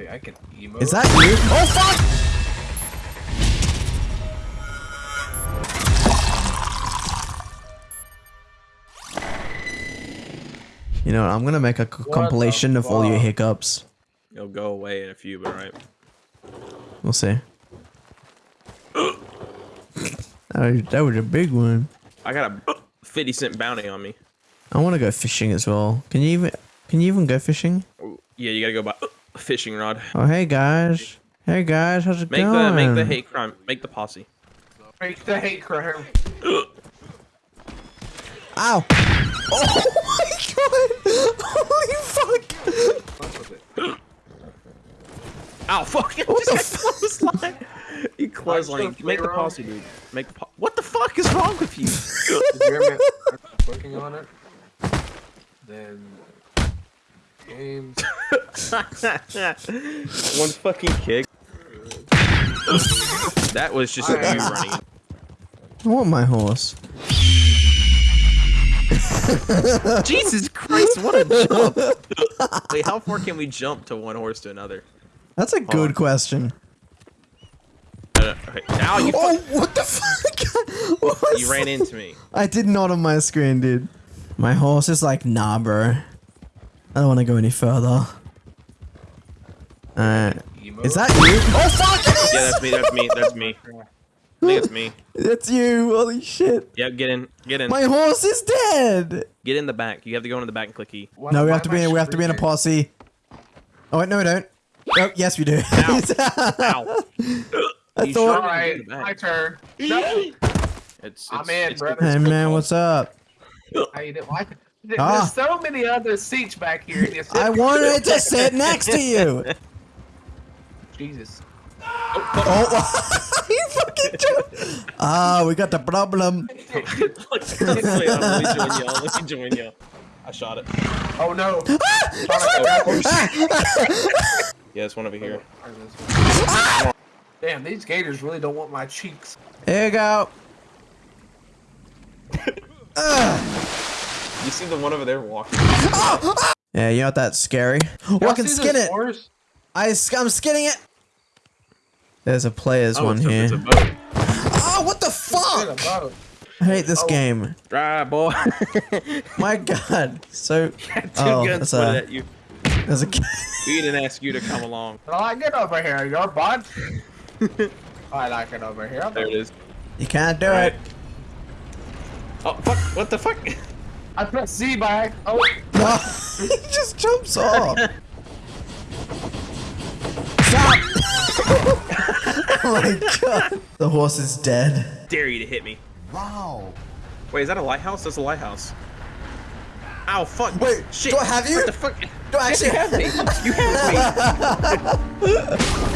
Wait, I can. Is that you? Oh fuck! You know what? I'm gonna make a the compilation of all your hiccups. It'll go away in a few, but right. We'll see. that, was, that was a big one. I got a 50 cent bounty on me. I want to go fishing as well. Can you even? Can you even go fishing? Yeah, you gotta go buy a uh, fishing rod. Oh hey guys. Hey guys, how's it Make going? the make the hate crime. Make the posse. Make the hate crime. Ow! Oh my god! Holy fuck! Fuck it. Ow! Fuck! You What just the got clothesline. You clothesline. still Make the wrong? posse, dude. Make the po What the fuck is wrong with you? If you're ever working on it, then games. One fucking kick. that was just you running. I want my horse. Jesus Christ! What a jump! Wait, how far can we jump to one horse to another? That's a good question. No, no, okay. Now you Oh, what the fuck? What you ran into me. I did not on my screen, dude. My horse is like, nah, bro. I don't want to go any further. Uh, is that you? Oh fuck! It is! Yeah, that's me. That's me. That's me. I think it's me. That's you! Holy shit! Yeah, get in. Get in. My horse is dead. Get in the back. You have to go into the back and click E. Why- No, we have to be. In, we have to be in a posse. Oh wait, no, we don't. Oh, yes, we do. Ow. I You thought. Alright, In the back. my turn. No, It's, I'm it's, in, it's brother. Hey man, what's up? how you doing? Why- There- Ah. There's so many other seats back here. and you sit- I wanted to sit next to you. Jesus. Oh, you fucking jumped. Ah, we got the problem. Let me join y'all. Let me join y'all. I shot it. Oh no. Yeah, it's one over here. Damn, these gators really don't want my cheeks. Here you go. You see the one over there walking? Yeah, you know what? That's scary. I can skin it. horse? I, s- I'm skinning it. There's a player's Oh, one it's a, here. it's a. Oh, what the fuck? I hate this Oh. game. Drive, boy. My god. So, Two oh, guns that's pointed a, at you. there's a. We didn't ask you to come along. I get over here, your butt. I like it over here. There it is. You can't do Alright. it. Oh, fuck. What the fuck? I press Z by. Oh, No, he just jumps off. Stop! oh my god. The horse is dead. Dare you to hit me. Wow. Wait, is that a lighthouse? That's a lighthouse. Ow, fuck. Wait, shit. do I have you? What the fuck? Do I actually have me. You have me.